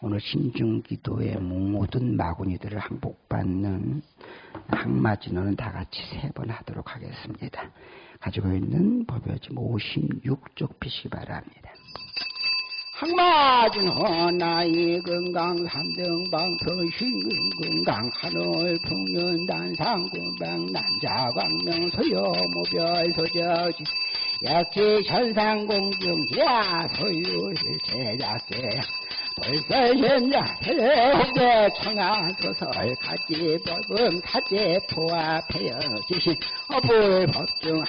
오늘 신중기도의 모든 마구니들을 항복받는 항마진원은 다 같이 세 번 하도록 하겠습니다. 가지고 있는 법요지 56쪽 피시기 바랍니다. 항마진원 나이 건강 삼등방서 신근건강 하늘 풍년 단상군방 남자광명 소여모별 소저지 약지 천상공중지야 소유실 제작제 벌설현자 세대 청하소설 가지 법음 사제 포화 폐여지신 어불법중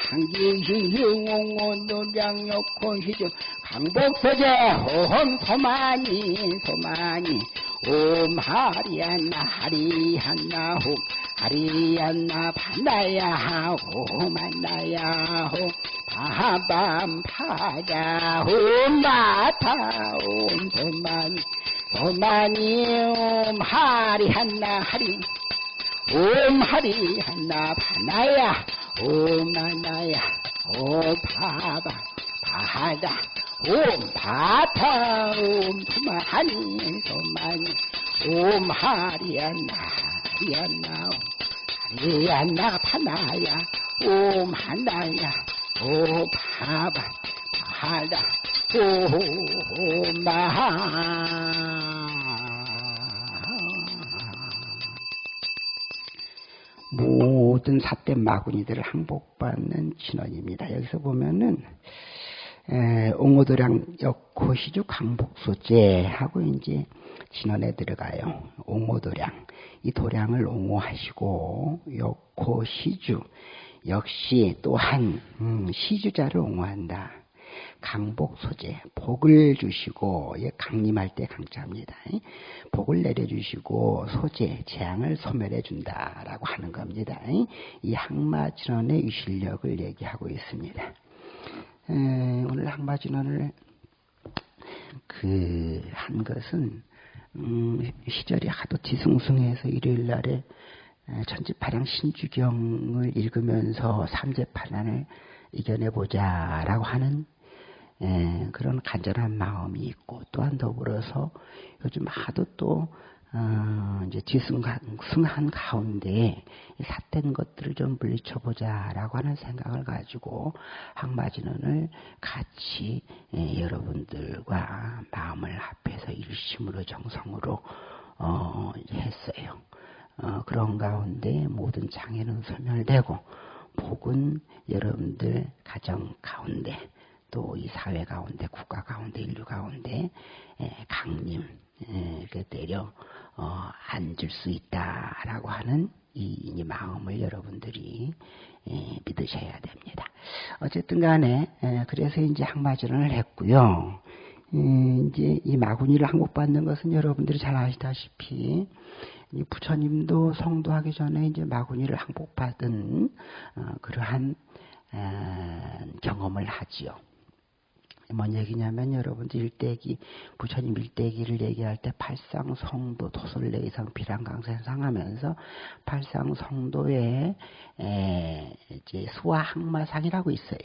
희중 강복서제 호험 소만이 소만이 옴 하리안나 하리안나 홈 하리안나 반나야 홈 만나야 홈 파밤 파야 옴 마타 옴 소만이 소만이 옴 하리안나 하리 옴 하리안나 반나야 옴 만나야 옴 파밤 바다 옴 바타 옴 소만이 소만이 옴 하리안나 하리안나 하리안나 파나야 옴 하나야 옴 바바 바다 옴 마하 모든 삿된 마구니들을 항복받는 진원입니다. 여기서 보면은 에, 옹호도량 역호시주 강복소제 하고 이제 진원에 들어가요. 옹호도량 이 도량을 옹호하시고 역호시주 역시 또한 음, 시주자를 옹호한다. 강복 소재 복을 주시고 예, 강림할 때 강자입니다. 복을 내려주시고 소재 재앙을 소멸해 준다라고 하는 겁니다. 이 항마진원의 이 실력을 얘기하고 있습니다. 에, 오늘 항마진원을 그 한 것은 음, 시절이 하도 지승승해서 일요일 날에 천지파량 신주경을 읽으면서 삼재파난을 이겨내보자라고 하는 에, 그런 간절한 마음이 있고 또한 더불어서 요즘 하도 또 어, 이제 지승한 가운데 삿된 것들을 좀 물리쳐보자라고 하는 생각을 가지고 항마진원을 같이 에, 여러분들과 마음을 합해서 일심으로 정성으로 어, 했어요. 어, 그런 가운데 모든 장애는 소멸되고 복은 여러분들 가정 가운데 또 이 사회 가운데 국가 가운데 인류 가운데 에, 강림 에, 내려 어, 앉을 수 있다라고 하는 이, 이 마음을 여러분들이 에, 믿으셔야 됩니다. 어쨌든 간에 에, 그래서 이제 항마전을 했고요. 이제 이 마구니를 항복받는 것은 여러분들이 잘 아시다시피 이 부처님도 성도하기 전에 이제 마구니를 항복받은 어, 그러한 에, 경험을 하지요. 뭔 얘기냐면 여러분들 일대기 부처님 일대기를 얘기할 때 팔상 성도 도솔레 이상 비랑강생상 하면서 팔상 성도에 에, 이제 수화항마상이라고 있어요.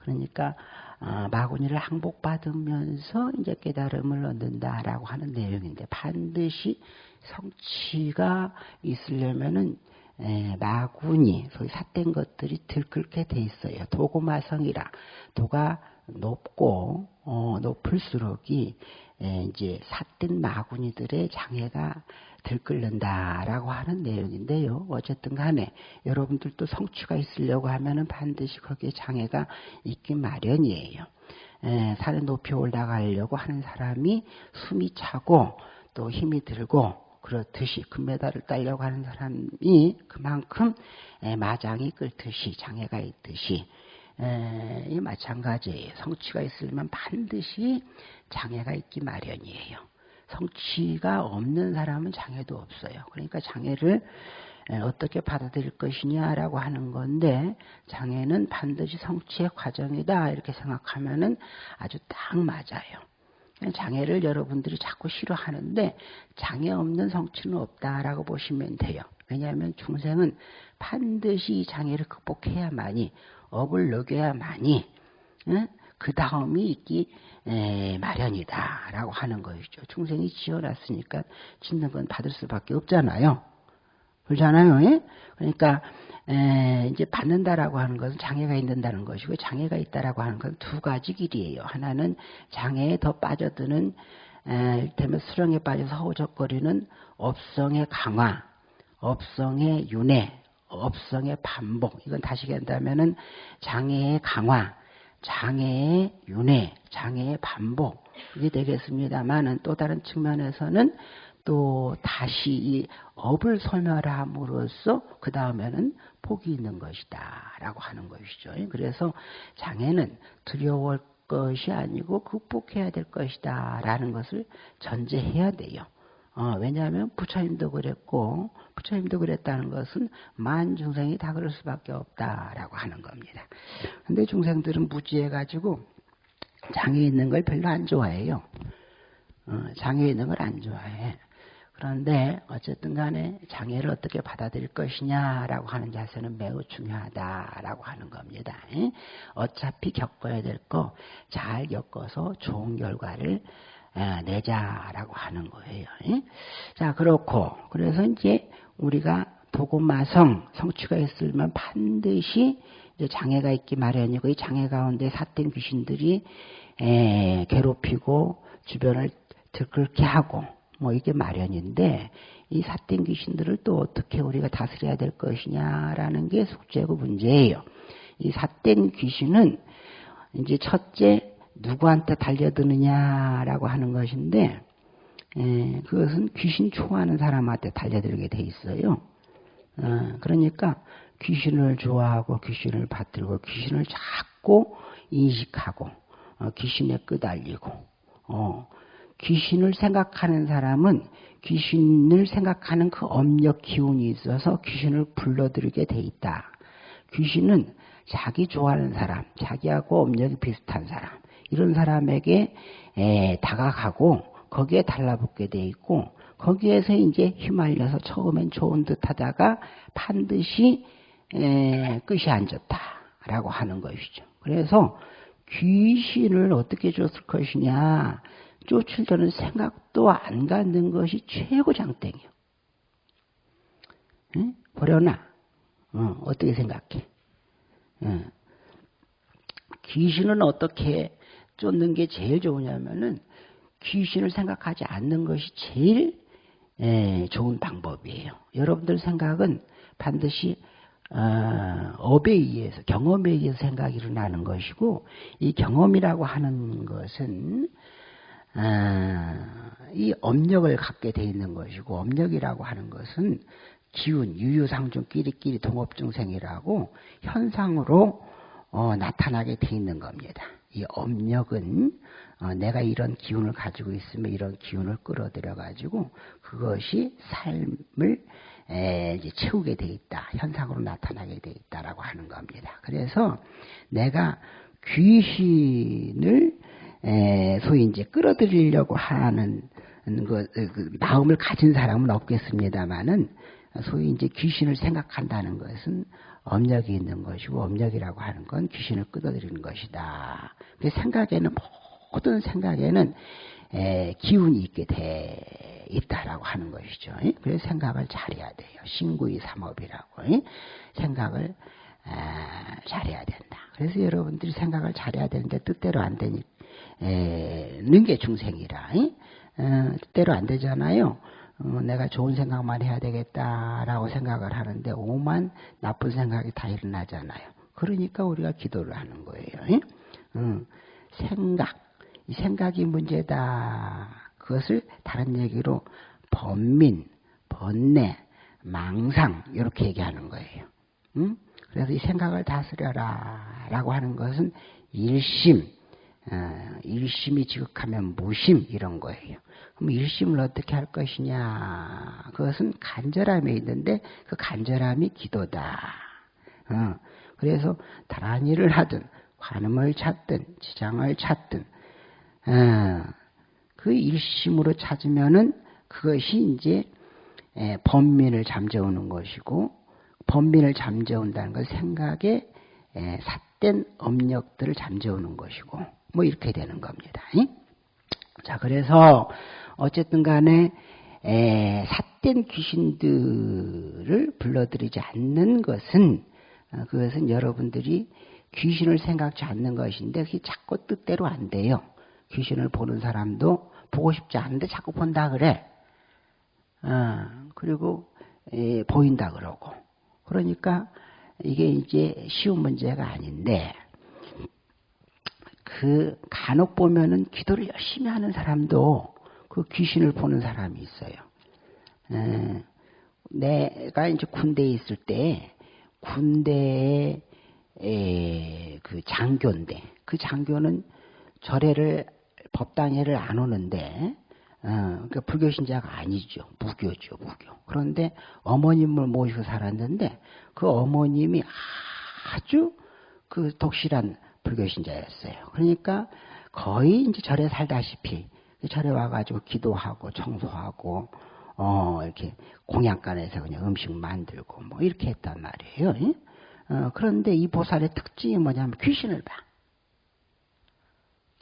그러니까 아, 마구니를 항복받으면서 이제 깨달음을 얻는다라고 하는 내용인데 반드시 성취가 있으려면은 에, 마구니 소위 삿된 것들이 들끓게 돼 있어요. 도고마성이라 도가 높고 어, 높을수록이 에, 이제 삿된 마구니들의 장애가 들끓는다라고 하는 내용인데요. 어쨌든 간에 여러분들도 성취가 있으려고 하면은 반드시 거기에 장애가 있기 마련이에요. 에, 산에 높이 올라가려고 하는 사람이 숨이 차고 또 힘이 들고 그렇듯이 금메달을 따려고 하는 사람이 그만큼 마장이 끓듯이 장애가 있듯이 이 마찬가지예요. 성취가 있으려면 반드시 장애가 있기 마련이에요. 성취가 없는 사람은 장애도 없어요. 그러니까 장애를 어떻게 받아들일 것이냐라고 하는 건데 장애는 반드시 성취의 과정이다 이렇게 생각하면은 아주 딱 맞아요. 장애를 여러분들이 자꾸 싫어하는데 장애 없는 성취는 없다라고 보시면 돼요. 왜냐하면 중생은 반드시 이 장애를 극복해야만이 업을 녹여야만이 응? 그 다음이 있기 에, 마련이다라고 하는 것이죠. 중생이 지어놨으니까 짓는 건 받을 수밖에 없잖아요. 그렇잖아요. 예? 그러니까 에, 이제 받는다라고 하는 것은 장애가 있는다는 것이고 장애가 있다라고 하는 건 두 가지 길이에요. 하나는 장애에 더 빠져드는 에, 이를테면 수령에 빠져서 허우적거리는 업성의 강화, 업성의 윤회, 업성의 반복. 이건 다시 한다면은 장애의 강화, 장애의 윤회, 장애의 반복. 이게 되겠습니다만은 또 다른 측면에서는 또 다시 이 업을 소멸함으로써 그 다음에는 복이 있는 것이다 라고 하는 것이죠. 그래서 장애는 두려울 것이 아니고 극복해야 될 것이다 라는 것을 전제해야 돼요. 어, 왜냐하면 부처님도 그랬고 부처님도 그랬다는 것은 만 중생이 다 그럴 수밖에 없다라고 하는 겁니다. 근데 중생들은 무지해가지고 장애 있는 걸 별로 안 좋아해요. 어, 장애 있는 걸 안 좋아해. 그런데 어쨌든 간에 장애를 어떻게 받아들일 것이냐라고 하는 자세는 매우 중요하다라고 하는 겁니다. 어차피 겪어야 될 거 잘 겪어서 좋은 결과를 내자라고 하는 거예요. 자, 그렇고, 그래서 이제 우리가 도고마성, 성취가 있으면 반드시 장애가 있기 마련이고, 이 장애 가운데 사땡 귀신들이 에, 괴롭히고, 주변을 들끓게 하고, 뭐 이게 마련인데 이 사땡 귀신들을 또 어떻게 우리가 다스려야 될 것이냐라는 게 숙제고 문제예요. 이 사땡 귀신은 이제 첫째 누구한테 달려드느냐라고 하는 것인데 에, 그것은 귀신 좋아하는 사람한테 달려들게 돼 있어요. 어, 그러니까 귀신을 좋아하고 귀신을 받들고 귀신을 자꾸 인식하고 어, 귀신에 끄달리고 어, 귀신을 생각하는 사람은 귀신을 생각하는 그 엄력 기운이 있어서 귀신을 불러들이게 돼 있다. 귀신은 자기 좋아하는 사람, 자기하고 엄력이 비슷한 사람, 이런 사람에게 에, 다가가고 거기에 달라붙게 돼 있고 거기에서 이제 휘말려서 처음엔 좋은 듯 하다가 반드시 에, 끝이 안 좋다라고 하는 것이죠. 그래서 귀신을 어떻게 줬을 것이냐 쫓으려는 생각도 안 갖는 것이 최고 장땡이요. 응? 버려놔. 어, 어떻게 생각해? 응. 귀신은 어떻게 쫓는 게 제일 좋으냐면은 귀신을 생각하지 않는 것이 제일 에, 좋은 방법이에요. 여러분들 생각은 반드시 어, 업에 의해서 경험에 의해서 생각이 일어나는 것이고 이 경험이라고 하는 것은 아, 이 업력을 갖게 돼 있는 것이고 업력이라고 하는 것은 기운, 유유상중 끼리끼리 동업중생이라고 현상으로 어, 나타나게 돼 있는 겁니다. 이 업력은 어, 내가 이런 기운을 가지고 있으면 이런 기운을 끌어들여 가지고 그것이 삶을 에, 채우게 돼 있다. 현상으로 나타나게 돼 있다라고 하는 겁니다. 그래서 내가 귀신을 에, 소위 이제 끌어들이려고 하는 그, 그 마음을 가진 사람은 없겠습니다만은 소위 이제 귀신을 생각한다는 것은 업력이 있는 것이고 업력이라고 하는 건 귀신을 끌어들이는 것이다. 그 생각에는 모든 생각에는 에, 기운이 있게 돼 있다라고 하는 것이죠. 그래서 생각을 잘해야 돼요. 신구이 삼업이라고 생각을 아, 잘해야 된다. 그래서 여러분들이 생각을 잘해야 되는데 뜻대로 안 되니 는게 중생이라. 어, 뜻대로 안 되잖아요. 어, 내가 좋은 생각만 해야 되겠다라고 생각을 하는데 오만 나쁜 생각이 다 일어나잖아요. 그러니까 우리가 기도를 하는 거예요. 어, 생각, 이 생각이 문제다. 그것을 다른 얘기로 번민, 번뇌, 망상 이렇게 얘기하는 거예요. 응? 그래서 이 생각을 다스려라 라고 하는 것은 일심, 어, 일심이 지극하면 무심 이런 거예요. 그럼 일심을 어떻게 할 것이냐? 그것은 간절함에 있는데 그 간절함이 기도다. 어, 그래서 다른 일을 하든 관음을 찾든 지장을 찾든 어, 그 일심으로 찾으면은 그것이 이제 범민을 잠재우는 것이고 범민을 잠재운다는 것 생각에 삿된 업력들을 잠재우는 것이고 뭐 이렇게 되는 겁니다. 자 그래서 어쨌든 간에 에, 삿된 귀신들을 불러들이지 않는 것은 어, 그것은 여러분들이 귀신을 생각지 않는 것인데 그게 자꾸 뜻대로 안 돼요. 귀신을 보는 사람도 보고 싶지 않은데 자꾸 본다 그래. 어, 그리고 에, 보인다 그러고. 그러니까 이게 이제 쉬운 문제가 아닌데 그 간혹 보면은 기도를 열심히 하는 사람도 그 귀신을 보는 사람이 있어요. 에, 내가 이제 군대에 있을 때 군대에 그 장교인데 그 장교는 절에를 법당회를 안 오는데 어, 그러니까 불교 신자가 아니죠. 무교죠, 무교. 그런데 어머님을 모시고 살았는데 그 어머님이 아주 그 독실한 불교 신자였어요. 그러니까 거의 이제 절에 살다시피 절에 와가지고 기도하고 청소하고 어 이렇게 공양간에서 그냥 음식 만들고 뭐 이렇게 했단 말이에요. 어, 그런데 이 보살의 특징이 뭐냐면 귀신을 봐.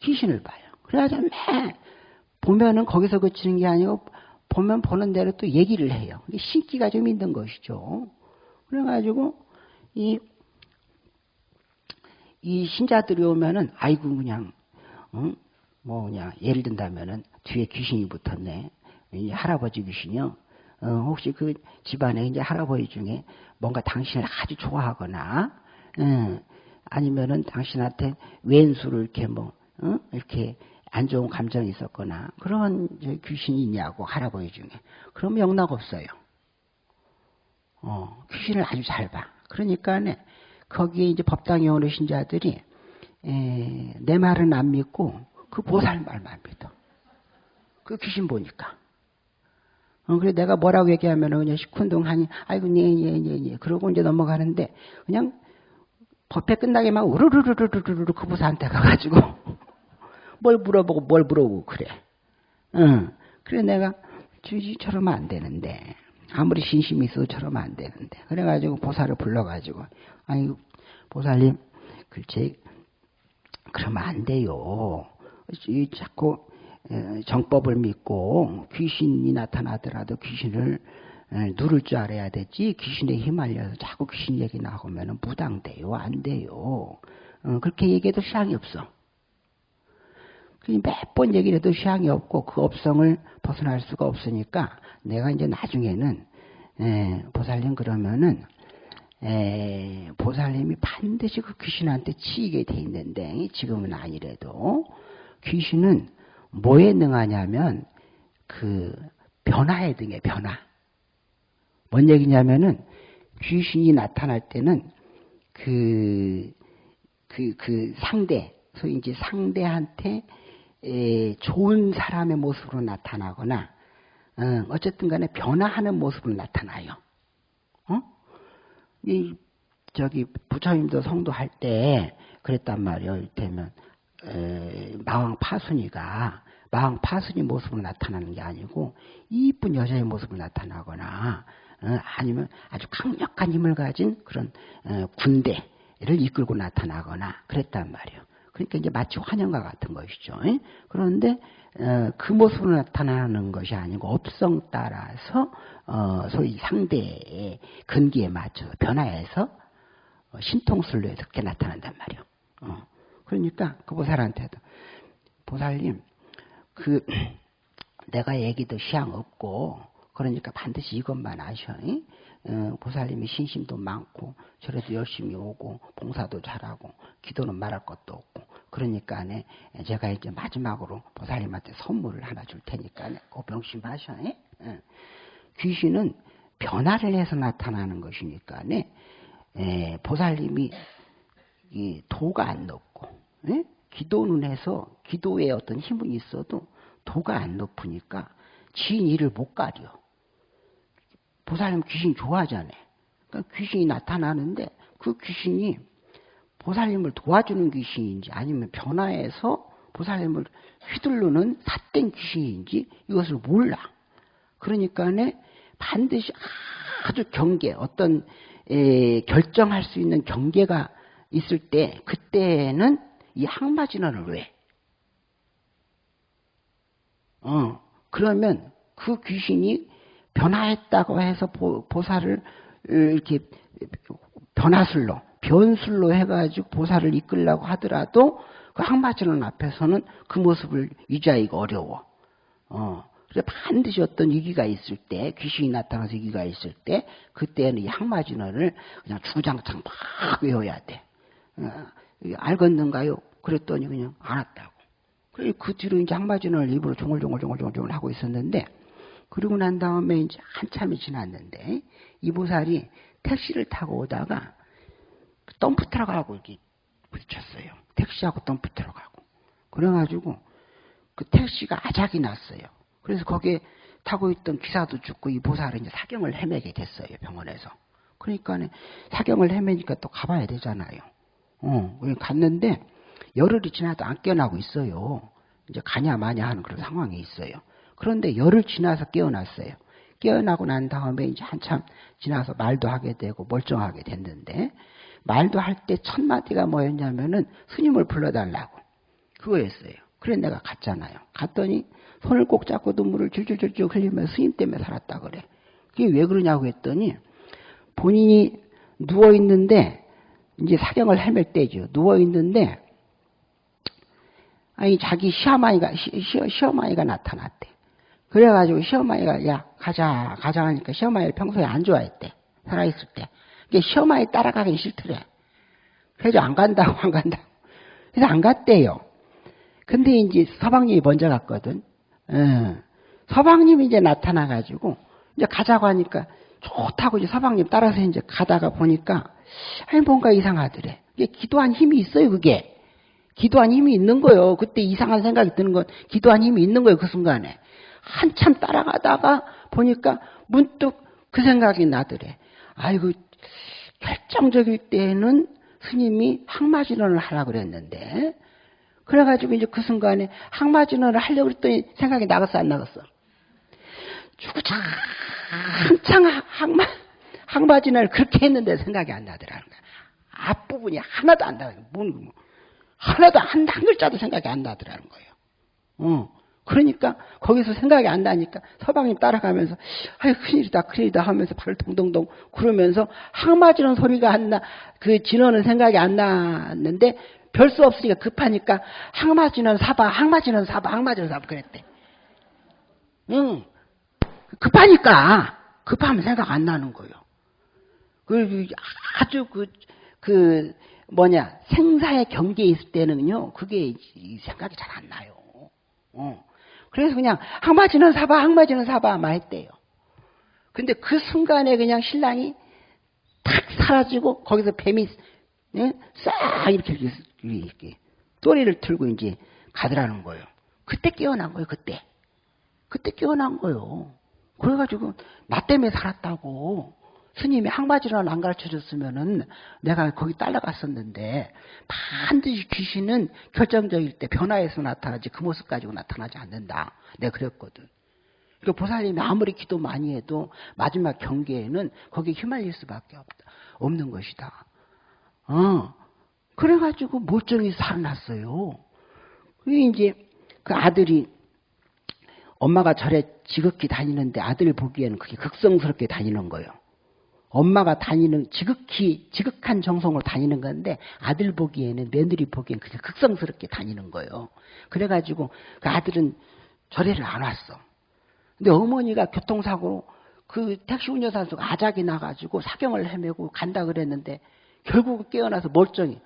귀신을 봐요. 그래가지고 매 보면은 거기서 그치는 게 아니고 보면 보는 대로 또 얘기를 해요. 신기가 좀 있는 것이죠. 그래가지고 이, 이 신자들이 오면은 아이고 그냥 응? 뭐 그냥 예를 든다면은 뒤에 귀신이 붙었네. 이 할아버지 귀신이요. 어, 혹시 그 집안에 이제 할아버지 중에 뭔가 당신을 아주 좋아하거나, 응, 아니면은 당신한테 왼수를 이렇게 뭐, 응? 이렇게 안 좋은 감정이 있었거나 그런 귀신이 있냐고 할아버지 중에 그럼 영락 없어요. 어, 귀신을 아주 잘 봐. 그러니까 거기에 이제 법당에 오는 신자들이 에, 내 말은 안 믿고 그 보살 말만 믿어. 그 귀신 보니까. 어, 그래 내가 뭐라고 얘기하면 그냥 시큰둥하니 아이고 네네네네 네, 네, 네. 그러고 이제 넘어가는데 그냥 법회 끝나게 막 우르르르르르르 그 보살한테 가가지고 뭘 물어보고 뭘 물어보고 그래. 응. 그래 내가 주지 저러면 안 되는데 아무리 신심이 있어도 저러면 안 되는데. 그래가지고 보살을 불러가지고 아니 보살님 글쎄 그러면 안 돼요. 자꾸 정법을 믿고 귀신이 나타나더라도 귀신을 누를 줄 알아야 되지. 귀신에 휘말려서 자꾸 귀신 얘기 나오면 무당돼요. 안 돼요. 어, 그렇게 얘기해도 시향이 없어 몇 번 얘기를 해도 시향이 없고 그 업성을 벗어날 수가 없으니까 내가 이제 나중에는 에, 보살님 그러면은 에, 보살님이 반드시 그 귀신한테 치이게 돼 있는데 지금은 아니래도 귀신은 뭐에 능하냐면 그 변화에 등해 변화. 뭔 얘기냐면은 귀신이 나타날 때는 그, 그, 그 상대, 소위 이제 상대한테 에, 좋은 사람의 모습으로 나타나거나 어, 쨌든 간에 변화하는 모습으로 나타나요. 어? 이 저기 부처님도 성도할 때 그랬단 말이에요. 이를테면 에, 마왕 파순이가 마왕 파순이 모습으로 나타나는 게 아니고 이쁜 여자의 모습으로 나타나거나 어, 아니면 아주 강력한 힘을 가진 그런 어, 군대를 이끌고 나타나거나 그랬단 말이에요. 그러니까 이제 마치 환영과 같은 것이죠. 그런데 어, 그 모습으로 나타나는 것이 아니고 업성 따라서 어, 소위 상대의 근기에 맞춰서 변화해서 어, 신통술로해서 그렇게 나타난단 말이에요. 그러니까 그 보살한테도 보살님 그 내가 얘기도 시향 없고 그러니까 반드시 이것만 아셔. 어, 보살님이 신심도 많고 절에도 열심히 오고 봉사도 잘하고 기도는 말할 것도 없고 그러니까 네, 제가 이제 마지막으로 보살님한테 선물을 하나 줄 테니까 네, 그 명심하셔. 예? 귀신은 변화를 해서 나타나는 것이니까 네, 에, 보살님이 이 도가 안 높고 예? 기도는 해서 기도에 어떤 힘은 있어도 도가 안 높으니까 지인 일을 못 가려. 보살님 귀신 좋아하잖아요. 그러니까 귀신이 나타나는데 그 귀신이 보살님을 도와주는 귀신인지 아니면 변화해서 보살님을 휘둘르는 삿된 귀신인지 이것을 몰라. 그러니까 반드시 아주 경계, 어떤 에, 결정할 수 있는 경계가 있을 때 그때는 이 항마진원을 왜? 어 그러면 그 귀신이 변화했다고 해서 보, 보살을 이렇게 변화술로 변술로 해가지고 보살을 이끌려고 하더라도 그 항마진원 앞에서는 그 모습을 유지하기가 어려워. 어. 그래서 반드시 어떤 위기가 있을 때, 귀신이 나타나서 위기가 있을 때, 그때는 이 항마진원을 그냥 주장창 막 외워야 돼. 어, 알겠는가요? 그랬더니 그냥 알았다고. 그 뒤로 이제 항마진원을 입으로 종글종글종글종글 하고 있었는데, 그러고 난 다음에 이제 한참이 지났는데, 이 보살이 택시를 타고 오다가 덤프 트럭하고 이렇게 부딪혔어요. 택시하고 덤프 트럭하고. 그래가지고 그 택시가 아작이 났어요. 그래서 거기에 타고 있던 기사도 죽고 이 보살은 이제 사경을 헤매게 됐어요. 병원에서. 그러니까 사경을 헤매니까 또 가봐야 되잖아요. 어, 갔는데 열흘이 지나도 안 깨어나고 있어요. 이제 가냐 마냐 하는 그런 상황이 있어요. 그런데 열흘 지나서 깨어났어요. 깨어나고 난 다음에 이제 한참 지나서 말도 하게 되고 멀쩡하게 됐는데 말도 할 때 첫 마디가 뭐였냐면은 스님을 불러달라고 그거였어요. 그래 내가 갔잖아요. 갔더니 손을 꼭 잡고 눈물을 줄줄줄줄 흘리면서 스님 때문에 살았다 그래. 그게 왜 그러냐고 했더니 본인이 누워 있는데 이제 사경을 헤맬 때죠. 누워 있는데 아니 자기 시어머니가 시, 시, 시어머니가 나타났대. 그래가지고 시어머니가 야 가자 가자 하니까 시어머니를 평소에 안 좋아했대. 살아있을 때. 시어머니 따라가긴 싫더래. 그래서 안 간다고 안 간다고. 그래서 안 갔대요. 근데 이제 서방님이 먼저 갔거든. 예. 서방님이 이제 나타나가지고 이제 가자고 하니까 좋다고 이제 서방님 따라서 이제 가다가 보니까 아니 뭔가 이상하더래. 이게 기도한 힘이 있어요 그게. 기도한 힘이 있는 거예요. 그때 이상한 생각이 드는 건 기도한 힘이 있는 거예요 그 순간에. 한참 따라가다가 보니까 문득 그 생각이 나더래. 아이고 결정적일 때에는 스님이 항마진원을 하라 그랬는데 그래가지고 이제 그 순간에 항마진원을 하려고 했더니 생각이 나갔어 안 나갔어? 주구장 한창 항마 항마진원을 그렇게 했는데 생각이 안 나더라는 거야. 앞부분이 하나도 안 나요. 뭔 하나도 한, 한 글자도 생각이 안 나더라는 거예요. 어. 그러니까 거기서 생각이 안 나니까 서방님 따라가면서 아유 큰일이다 큰일이다 하면서 발을 동동동 구르면서 항마지는 소리가 안 나 그 진원은 생각이 안 났는데 별 수 없으니까 급하니까 항마지는 사봐 항마지는 사봐 항마지는 사봐 그랬대. 응. 급하니까 급하면 생각 안 나는 거예요. 그 아주 그, 그 뭐냐 생사의 경계에 있을 때는요 그게 생각이 잘 안 나요. 어. 그래서 그냥 항마지는 사봐, 항마지는 사봐, 막 했대요. 근데 그 순간에 그냥 신랑이 탁 사라지고 거기서 뱀이 네? 싹 이렇게, 이렇게 또리를 틀고 이제 가더라는 거예요. 그때 깨어난 거예요, 그때. 그때 깨어난 거예요. 그래가지고 나 때문에 살았다고. 스님이 항바지를 안 가르쳐 줬으면은 내가 거기 딸려갔었는데 반드시 귀신은 결정적일 때 변화해서 나타나지 그 모습 가지고 나타나지 않는다. 내가 그랬거든. 그 보살님이 아무리 기도 많이 해도 마지막 경계에는 거기에 휘말릴 수밖에 없다. 없는 것이다. 어. 그래가지고 멀쩡히 살아났어요. 그게 이제 그 아들이 엄마가 절에 지극히 다니는데 아들 보기에는 그게 극성스럽게 다니는 거예요. 엄마가 다니는 지극히 지극한 정성으로 다니는 건데 아들 보기에는 며느리 보기에는 그냥 극성스럽게 다니는 거예요. 그래가지고 그 아들은 절에를 안 왔어. 근데 어머니가 교통사고로 그 택시 운전사에서 아작이 나가지고 사경을 헤매고 간다 그랬는데 결국 깨어나서 멀쩡히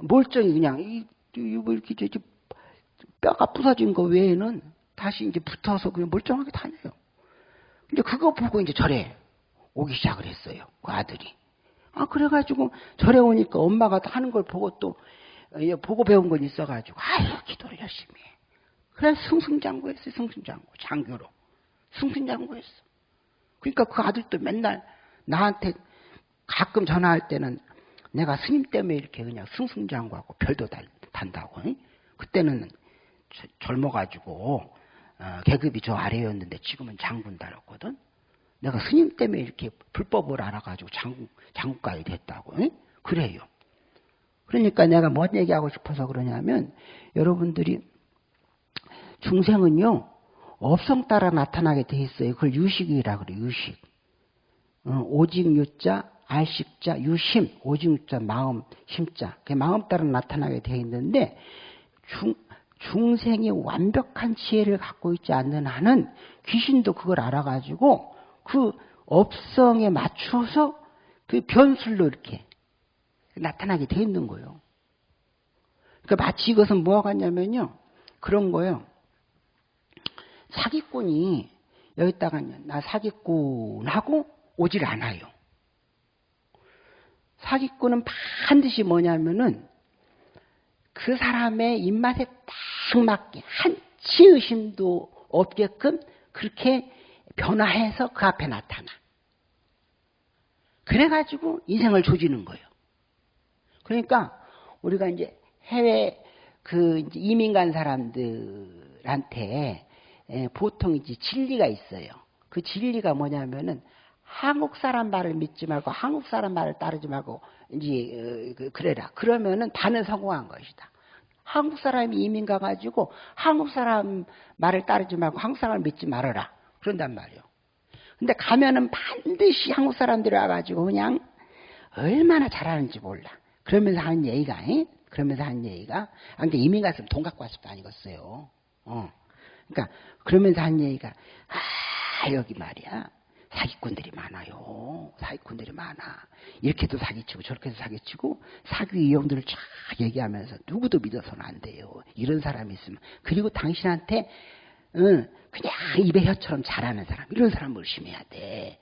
멀쩡히 그냥 이, 뭐 이렇게 저, 뼈가 부서진 거 외에는 다시 이제 붙어서 그냥 멀쩡하게 다녀요. 근데 그거 보고 이제 절에 오기 시작을 했어요. 그 아들이. 아, 그래가지고 절에 오니까 엄마가 하는 걸 보고 또, 예, 보고 배운 건 있어가지고, 아유, 기도를 열심히 해. 그래, 승승장구했어요, 승승장구. 장교로. 승승장구했어. 그러니까 그 아들도 맨날 나한테 가끔 전화할 때는 내가 스님 때문에 이렇게 그냥 승승장구하고 별도 단다고. 그때는 젊어가지고, 어, 계급이 저 아래였는데 지금은 장군 달았거든. 내가 스님 때문에 이렇게 불법을 알아가지고 장국, 장국가에 됐다고. 응? 그래요. 그러니까 내가 뭔 얘기하고 싶어서 그러냐면 여러분들이 중생은요 업성 따라 나타나게 돼 있어요. 그걸 유식이라 그래 유식. 어, 오직 유자, 알식자, 유심, 오직 유자, 마음, 심자. 그 마음 따라 나타나게 돼 있는데 중 중생이 완벽한 지혜를 갖고 있지 않는 한은 귀신도 그걸 알아가지고 그 업성에 맞춰서 그 변술로 이렇게 나타나게 돼 있는 거예요. 그러니까 마치 이것은 뭐가 같냐면요. 그런 거예요. 사기꾼이 여기다가 나 사기꾼하고 오질 않아요. 사기꾼은 반드시 뭐냐면은 그 사람의 입맛에 딱 맞게 한치 의심도 없게끔 그렇게 변화해서 그 앞에 나타나. 그래가지고 인생을 조지는 거예요. 그러니까 우리가 이제 해외 그 이민 간 사람들한테 보통 이제 진리가 있어요. 그 진리가 뭐냐면은 한국 사람 말을 믿지 말고 한국 사람 말을 따르지 말고 이제 어, 그, 그래라. 그러면은 다는 성공한 것이다. 한국 사람이 이민 가가지고 한국 사람 말을 따르지 말고 한국 사람을 믿지 말아라. 그런단 말이요. 근데 가면은 반드시 한국 사람들이 와가지고 그냥 얼마나 잘하는지 몰라. 그러면서 하는 얘기가, 에? 그러면서 하는 얘기가, 아, 근데 이민 갔으면 돈 갖고 왔을 거 아니겠어요. 어. 그러니까, 그러면서 하는 얘기가, 아, 여기 말이야. 사기꾼들이 많아요. 사기꾼들이 많아. 이렇게도 사기치고 저렇게도 사기치고 사기 이용들을 쫙 얘기하면서 누구도 믿어서는 안 돼요. 이런 사람이 있으면. 그리고 당신한테 응, 그냥 입에 혀처럼 잘하는 사람 이런 사람 을심해야 돼.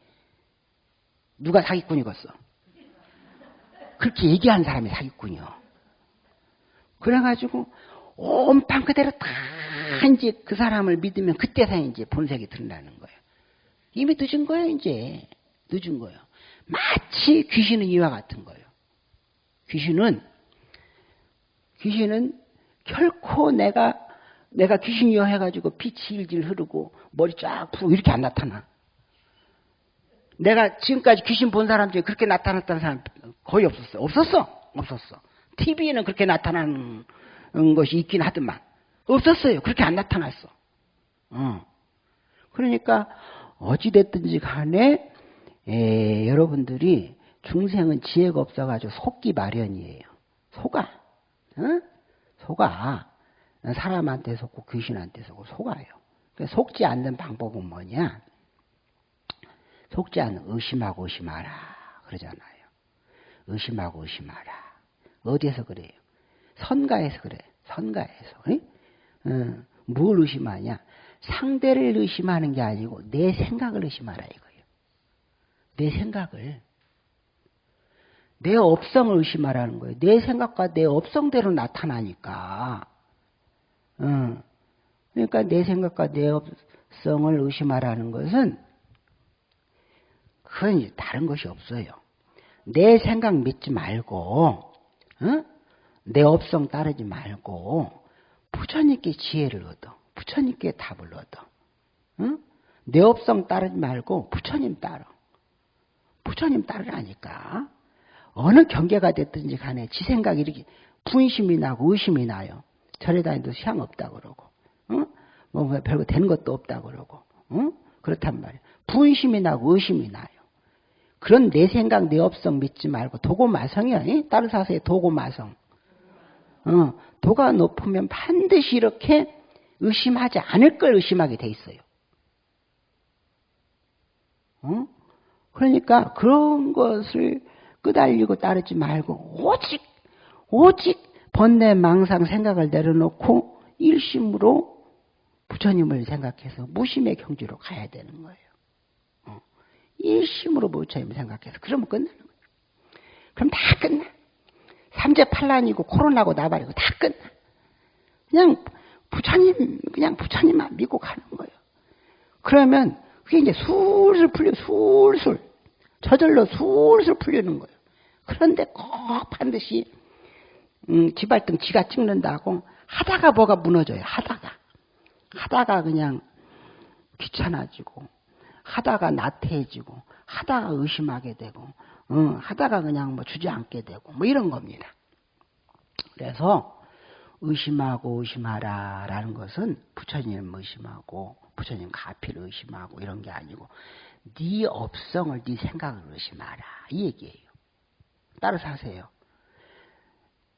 누가 사기꾼이겠어? 그렇게 얘기한 사람이 사기꾼이요. 그래가지고 온판 그대로 다 이제 그 사람을 믿으면 그때서 이제 본색이 드러나는 거예요. 이미 늦은 거예요, 이제. 늦은 거예요. 마치 귀신은 이와 같은 거예요. 귀신은 귀신은 결코 내가 내가 귀신이여 해가지고 피 질질 흐르고 머리 쫙 푸고 이렇게 안 나타나. 내가 지금까지 귀신 본 사람 중에 그렇게 나타났다는 사람 거의 없었어. 없었어. 없었어. TV에는 그렇게 나타나는 것이 있긴 하더만. 없었어요. 그렇게 안 나타났어. 어. 그러니까 어찌됐든지 간에 에, 여러분들이 중생은 지혜가 없어가지고 속기 마련이에요. 속아. 어? 속아. 사람한테 속고 귀신한테 속고 속아요. 그러니까 속지 않는 방법은 뭐냐? 속지 않는 의심하고 의심하라 그러잖아요. 의심하고 의심하라. 어디에서 그래요? 선가에서 그래. 선가에서. 어, 뭘 의심하냐? 상대를 의심하는 게 아니고 내 생각을 의심하라 이거예요. 내 생각을. 내 업성을 의심하라는 거예요. 내 생각과 내 업성대로 나타나니까. 어. 그러니까 내 생각과 내 업성을 의심하라는 것은 그건 다른 것이 없어요. 내 생각 믿지 말고, 어? 내 업성 따르지 말고, 부처님께 지혜를 얻어. 부처님께 답을 얻어. 어? 내 업성 따르지 말고 부처님 따라. 부처님 따르라니까. 어느 경계가 됐든지 간에 지 생각이 이렇게 분심이 나고 의심이 나요. 절에 다니도 시향 없다 그러고, 어? 뭐 별거 되는 것도 없다 그러고, 어? 그렇단 말이에요. 분심이 나고 의심이 나요. 그런 내 생각, 내 업성 믿지 말고 도고마성이야. 따르사서의 도고마성. 어, 도가 높으면 반드시 이렇게 의심하지 않을 걸 의심하게 돼 있어요. 어? 그러니까 그런 것을 끄달리고 따르지 말고 오직 오직 번뇌 망상 생각을 내려놓고 일심으로 부처님을 생각해서 무심의 경지로 가야 되는 거예요. 어. 일심으로 부처님을 생각해서 그러면 끝나는 거예요. 그럼 다 끝나. 삼재팔란이고 코로나고 나발이고 다 끝나. 그냥 부처님 그냥 부처님만 믿고 가는 거예요. 그러면 그게 이제 술술 풀려 술술 저절로 술술 풀리는 거예요. 그런데 꼭 반드시 음, 지발등 지가 찍는다고 하다가 뭐가 무너져요. 하다가 하다가 그냥 귀찮아지고 하다가 나태해지고 하다가 의심하게 되고 어, 하다가 그냥 뭐 주저앉게 되고 뭐 이런 겁니다. 그래서 의심하고 의심하라 라는 것은 부처님 의심하고 부처님 가피를 의심하고 이런 게 아니고 네 업성을 네 생각을 의심하라 이 얘기예요. 따라서 하세요.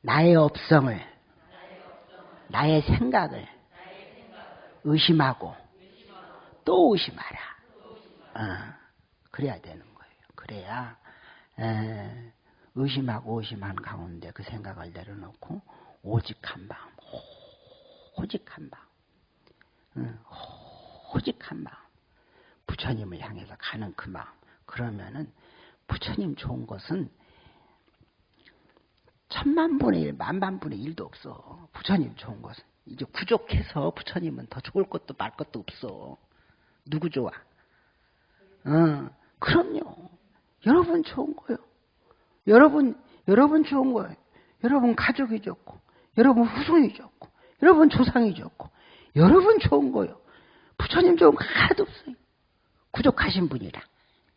나의 업성을 나의 생각을 의심하고 또 의심하라. 어, 그래야 되는 거예요. 그래야 에, 의심하고 의심한 가운데 그 생각을 내려놓고 오직 한 마음, 오직 한 마음, 응, 오직 한 마음, 부처님을 향해서 가는 그 마음. 그러면은 부처님 좋은 것은 천만 분의 일, 만만 분의 일도 없어. 부처님 좋은 것은. 이제 부족해서 부처님은 더 좋을 것도 말 것도 없어. 누구 좋아? 어, 그럼요. 여러분 좋은 거요. 여러분, 여러분 좋은 거예요. 여러분 가족이 좋고, 여러분 후손이 좋고, 여러분 조상이 좋고, 여러분 좋은 거요. 부처님 좋은 거 하나도 없어요. 부족하신 분이라.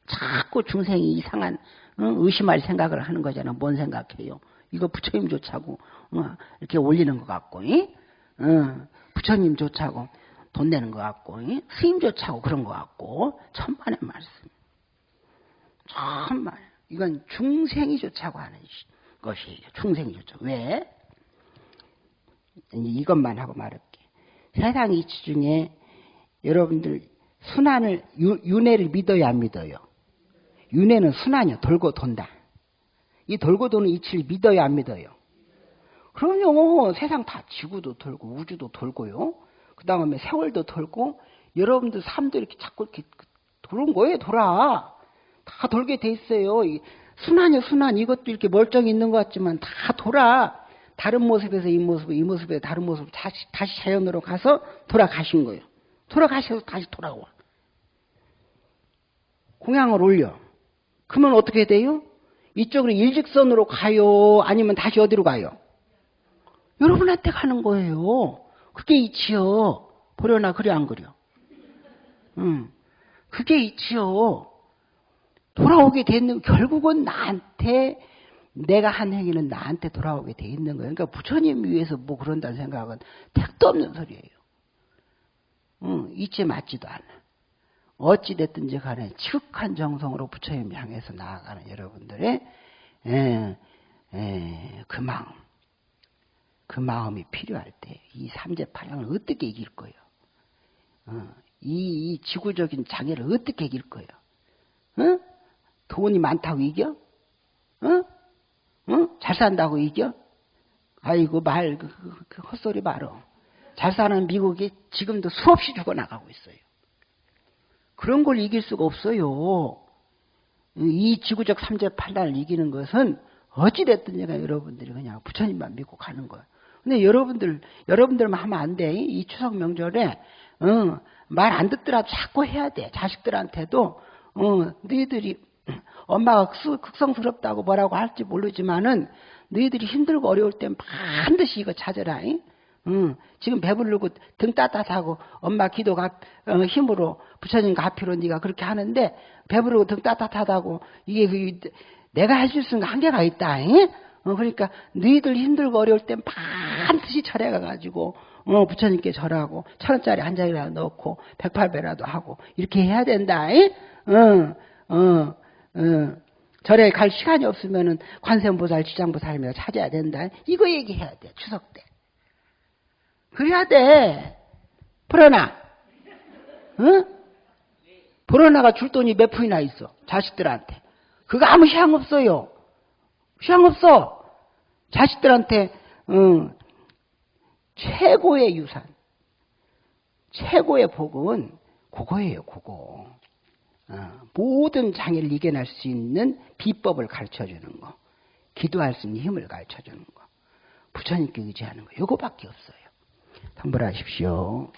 자꾸 중생이 이상한 의심할 생각을 하는 거잖아. 뭔 생각해요? 이거 부처님 좋자고 어, 이렇게 올리는 것 같고, 어, 부처님 좋자고 돈 내는 것 같고, 스님 좋자고 그런 것 같고, 천만의 말씀. 천만. 이건 중생이 좋자고 하는 것이에요. 중생이 좋자고. 왜? 이것만 하고 말할게. 세상 이치 중에 여러분들 순환을, 윤회를 믿어야 안 믿어요? 윤회는 순환이요. 돌고 돈다. 이 돌고 도는 이치를 믿어야 안 믿어요? 그럼요. 세상 다 지구도 돌고 우주도 돌고요. 그 다음에 세월도 돌고 여러분들 삶도 이렇게 자꾸 이렇게 도는 거예요. 돌아. 다 돌게 돼 있어요. 순환이요 순환. 이것도 이렇게 멀쩡히 있는 것 같지만 다 돌아. 다른 모습에서 이 모습, 이 모습에 다른 모습 다시 다시 자연으로 가서 돌아가신 거예요. 돌아가셔서 다시 돌아와. 공양을 올려. 그러면 어떻게 돼요? 이쪽으로 일직선으로 가요? 아니면 다시 어디로 가요? 여러분한테 가는 거예요. 그게 이치요. 보려나 그래 안 그려? 응. 그게 이치요. 돌아오게 되는 결국은 나한테 내가 한 행위는 나한테 돌아오게 돼 있는 거예요. 그러니까 부처님 위해서 뭐 그런다는 생각은 택도 없는 소리예요. 응, 이치 맞지도 않아. 어찌 됐든지 간에 지극한 정성으로 부처님 향해서 나아가는 여러분들의 에, 에, 그 마음, 그 마음이 필요할 때 이 삼재파량을 어떻게 이길 거예요? 어, 이, 이, 지구적인 장애를 어떻게 이길 거예요? 어? 돈이 많다고 이겨? 어? 어? 잘 산다고 이겨? 아이고 말 그, 그, 그 헛소리 말어. 잘 사는 미국이 지금도 수없이 죽어나가고 있어요. 그런 걸 이길 수가 없어요. 이 지구적 삼재팔단을 이기는 것은 어찌됐든 제가 여러분들이 그냥 부처님만 믿고 가는 거예요. 근데 여러분들, 여러분들만 하면 안 돼. 이 추석 명절에, 어, 말안 듣더라도 자꾸 해야 돼. 자식들한테도, 어, 너희들이, 엄마가 극성스럽다고 뭐라고 할지 모르지만은, 너희들이 힘들고 어려울 땐 반드시 이거 찾아라. 잉? 응, 지금 배부르고 등 따뜻하고 엄마 기도가 어, 힘으로 부처님 가피로 네가 그렇게 하는데 배부르고 등 따뜻하다고 이게 그, 내가 해줄 수 있는 한계가 있다. 어, 그러니까 너희들 힘들고 어려울 땐 반드시 절에 가가지고 어, 부처님께 절하고 천 원짜리 한 장이라도 넣고 백팔배라도 하고 이렇게 해야 된다. 응, 어, 어, 어. 절에 갈 시간이 없으면은 관세음보살, 지장보살이며 찾아야 된다. 이거 얘기해야 돼 추석 때. 그래야 돼. 불어나. 응? 불어나가 줄 돈이 몇 푼이나 있어. 자식들한테. 그거 아무 향 없어요. 향 없어. 자식들한테, 응. 최고의 유산. 최고의 복은 그거예요, 그거. 어, 모든 장애를 이겨낼 수 있는 비법을 가르쳐 주는 거. 기도할 수 있는 힘을 가르쳐 주는 거. 부처님께 의지하는 거. 요거밖에 없어요. 환불하십시오.